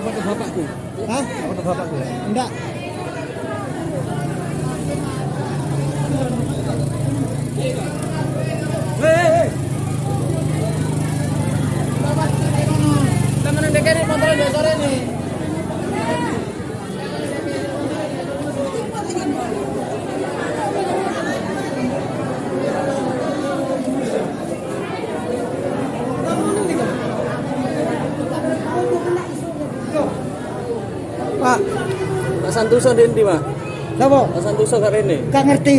Foto bapakku. Hah? Foto bapakku ya. Enggak. Santoso ndek ndi, Pak? napa? Pak Santoso gak rene. Gak ngerti.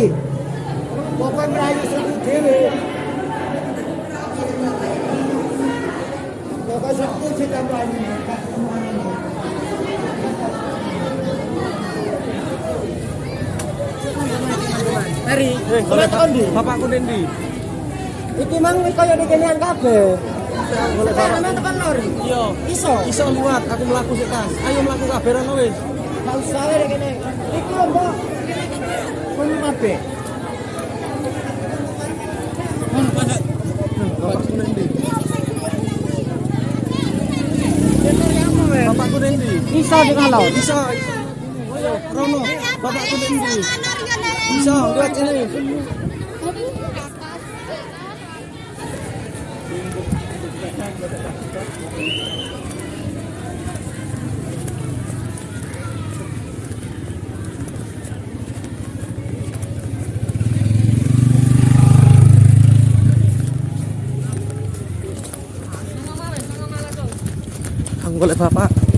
Pokoknya merayu satu dewe. Pokoknya satu kita merayu. Mari, Boleh tekan ndi? Bapakku ndi? Iki mang kaya dikenyang kabeh. Boleh tekan tekan lor. Iya. Iso. Iso liwat, aku mlaku sik. Ayo mlaku kabeh rono wis. Wae kene. Iki lho, Mbak. Kon kabeh. Bapakku ndek ndi? ya, Bapakku ndek ndi? Iso dikalau. Iso. Ayo, rono. Bapakku ndek ndi? Iso, liwat sini. Ang golek bapak.